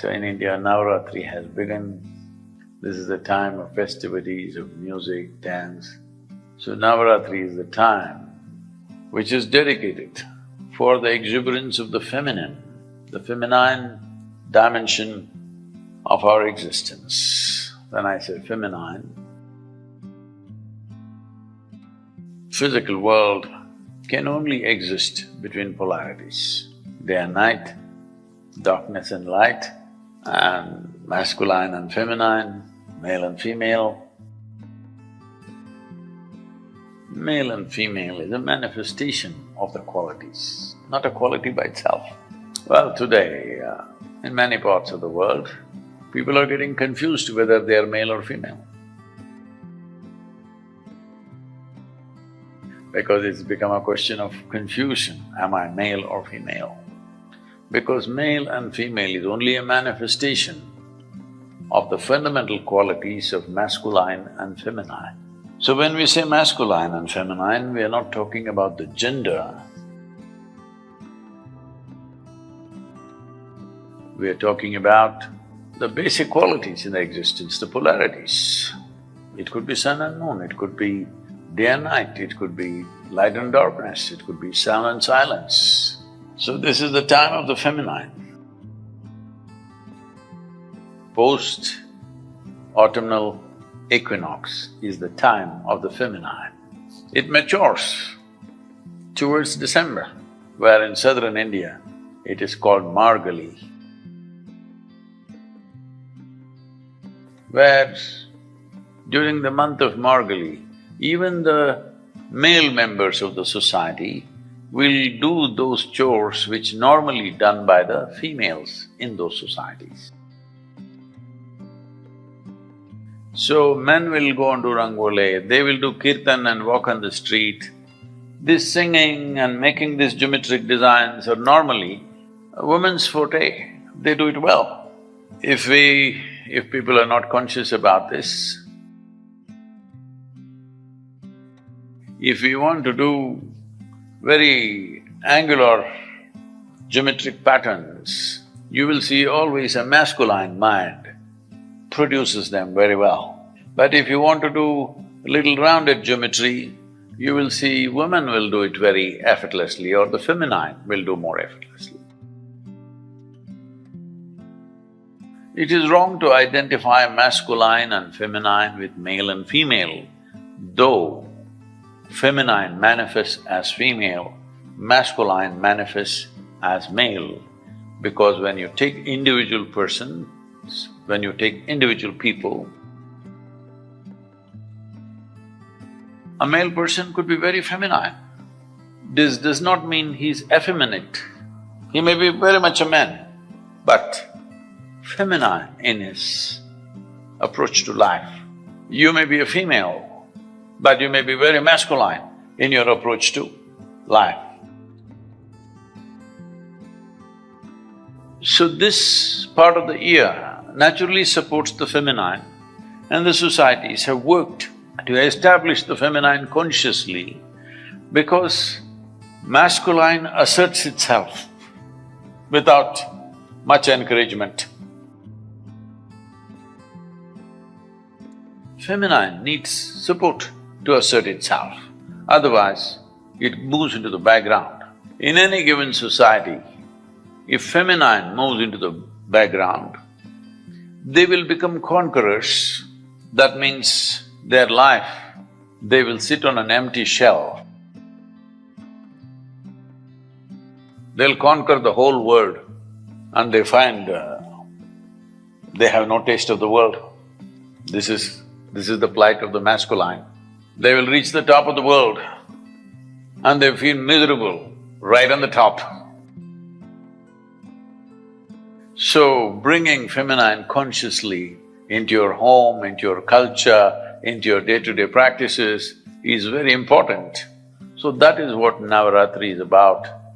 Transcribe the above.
So in India, Navaratri has begun. This is the time of festivities, of music, dance. So Navaratri is the time which is dedicated for the exuberance of the feminine, the feminine dimension of our existence. When I say feminine, physical world can only exist between polarities, day and night, darkness and light, and masculine and feminine, male and female. Male and female is a manifestation of the qualities, not a quality by itself. Well, today, uh, in many parts of the world, people are getting confused whether they are male or female. Because it's become a question of confusion, am I male or female? Because male and female is only a manifestation of the fundamental qualities of masculine and feminine. So when we say masculine and feminine, we are not talking about the gender. We are talking about the basic qualities in the existence, the polarities. It could be sun and moon, it could be day and night, it could be light and darkness, it could be sound and silence. So this is the time of the feminine. Post-autumnal equinox is the time of the feminine. It matures towards December, where in southern India it is called Margali. Where during the month of Margali, even the male members of the society will do those chores which normally done by the females in those societies. So men will go and do rangoli, they will do kirtan and walk on the street. This singing and making these geometric designs are normally a woman's forte, they do it well. If we… if people are not conscious about this, if we want to do very angular geometric patterns, you will see always a masculine mind produces them very well. But if you want to do little rounded geometry, you will see women will do it very effortlessly or the feminine will do more effortlessly. It is wrong to identify masculine and feminine with male and female, though feminine manifests as female, masculine manifests as male. Because when you take individual persons, when you take individual people, a male person could be very feminine. This does not mean he's effeminate. He may be very much a man, but feminine in his approach to life. You may be a female, but you may be very masculine in your approach to life. So this part of the year naturally supports the feminine and the societies have worked to establish the feminine consciously because masculine asserts itself without much encouragement. Feminine needs support to assert itself, otherwise it moves into the background. In any given society, if feminine moves into the background, they will become conquerors, that means their life, they will sit on an empty shell. They'll conquer the whole world and they find uh, they have no taste of the world. This is… this is the plight of the masculine. They will reach the top of the world and they feel miserable right on the top. So, bringing feminine consciously into your home, into your culture, into your day-to-day -day practices is very important. So that is what Navaratri is about.